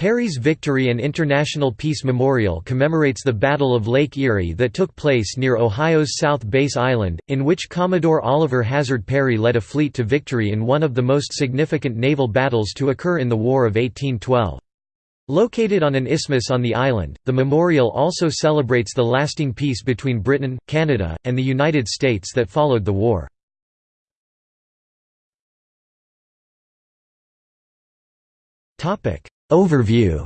Perry's Victory and International Peace Memorial commemorates the Battle of Lake Erie that took place near Ohio's South Bass Island, in which Commodore Oliver Hazard Perry led a fleet to victory in one of the most significant naval battles to occur in the War of 1812. Located on an isthmus on the island, the memorial also celebrates the lasting peace between Britain, Canada, and the United States that followed the war. Overview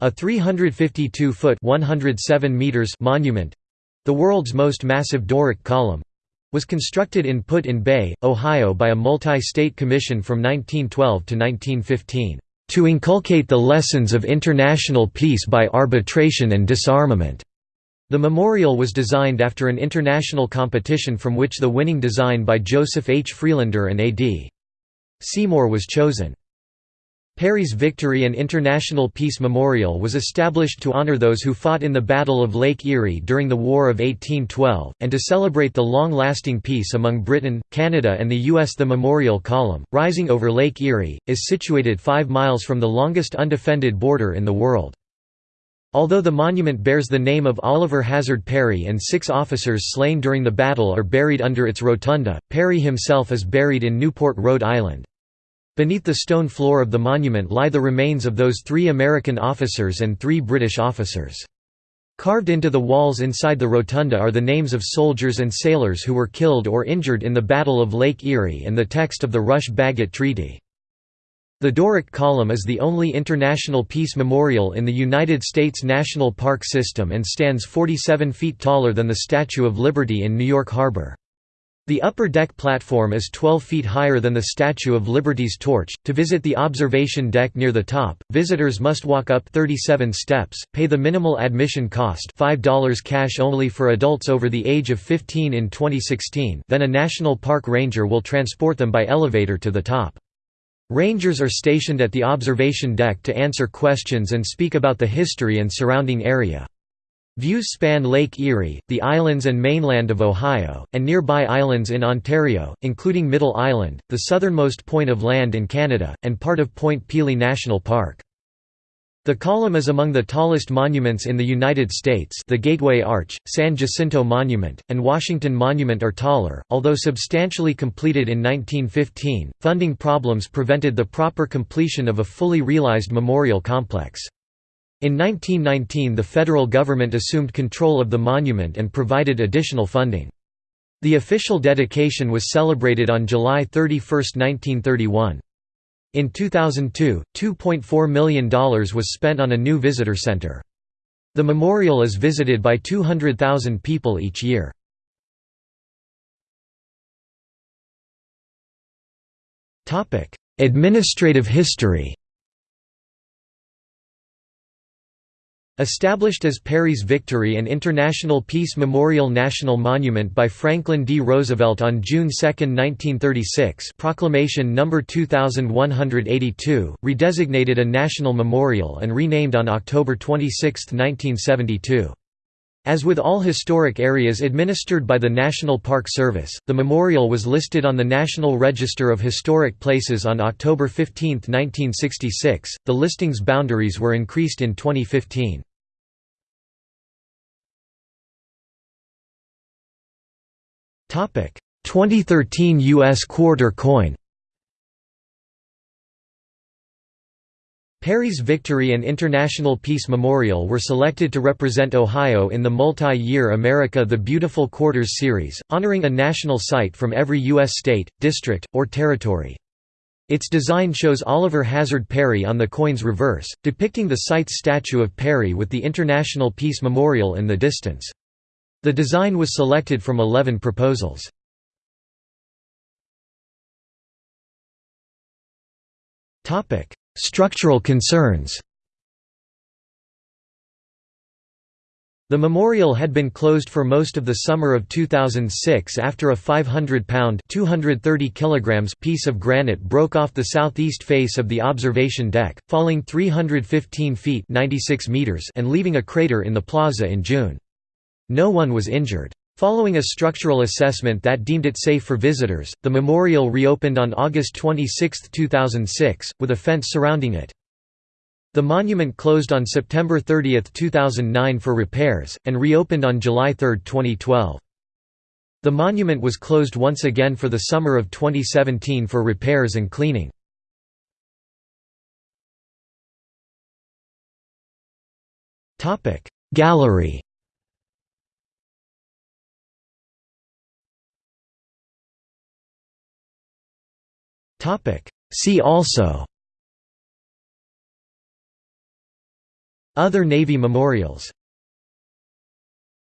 A 352-foot (107 meters) monument—the world's most massive Doric column—was constructed in Put-in-Bay, Ohio by a multi-state commission from 1912 to 1915, "...to inculcate the lessons of international peace by arbitration and disarmament." The memorial was designed after an international competition from which the winning design by Joseph H. Freedlander and A.D. Seymour was chosen. Perry's Victory and International Peace Memorial was established to honor those who fought in the Battle of Lake Erie during the War of 1812, and to celebrate the long-lasting peace among Britain, Canada and the U.S. The Memorial Column, rising over Lake Erie, is situated five miles from the longest undefended border in the world. Although the monument bears the name of Oliver Hazard Perry and six officers slain during the battle are buried under its rotunda, Perry himself is buried in Newport, Rhode Island. Beneath the stone floor of the monument lie the remains of those three American officers and three British officers. Carved into the walls inside the rotunda are the names of soldiers and sailors who were killed or injured in the Battle of Lake Erie and the text of the Rush-Bagot Treaty. The Doric Column is the only international peace memorial in the United States National Park System and stands 47 feet taller than the Statue of Liberty in New York Harbor. The upper deck platform is 12 feet higher than the Statue of Liberty's torch. To visit the observation deck near the top, visitors must walk up 37 steps, pay the minimal admission cost $5 cash only for adults over the age of 15 in 2016 then a National Park Ranger will transport them by elevator to the top. Rangers are stationed at the observation deck to answer questions and speak about the history and surrounding area. Views span Lake Erie, the islands and mainland of Ohio, and nearby islands in Ontario, including Middle Island, the southernmost point of land in Canada, and part of Point Pelee National Park. The column is among the tallest monuments in the United States the Gateway Arch, San Jacinto Monument, and Washington Monument are taller, although substantially completed in 1915, funding problems prevented the proper completion of a fully realized memorial complex. In 1919 the federal government assumed control of the monument and provided additional funding. The official dedication was celebrated on July 31, 1931. In 2002, $2.4 million was spent on a new visitor center. The memorial is visited by 200,000 people each year. Administrative history Established as Perry's Victory and International Peace Memorial National Monument by Franklin D. Roosevelt on June 2, 1936 Proclamation No. 2182, redesignated a national memorial and renamed on October 26, 1972. As with all historic areas administered by the National Park Service, the memorial was listed on the National Register of Historic Places on October 15, 1966. The listing's boundaries were increased in 2015. 2013 U.S. quarter coin Perry's Victory and International Peace Memorial were selected to represent Ohio in the multi-year America the Beautiful Quarters series, honoring a national site from every U.S. state, district, or territory. Its design shows Oliver Hazard Perry on the coin's reverse, depicting the site's statue of Perry with the International Peace Memorial in the distance. The design was selected from 11 proposals. Structural concerns The memorial had been closed for most of the summer of 2006 after a 500-pound (230 kilograms) piece of granite broke off the southeast face of the observation deck, falling 315 feet (96 meters) and leaving a crater in the plaza in June. No one was injured. Following a structural assessment that deemed it safe for visitors, the memorial reopened on August 26, 2006, with a fence surrounding it. The monument closed on September 30, 2009 for repairs, and reopened on July 3, 2012. The monument was closed once again for the summer of 2017 for repairs and cleaning. Gallery See also. Other Navy memorials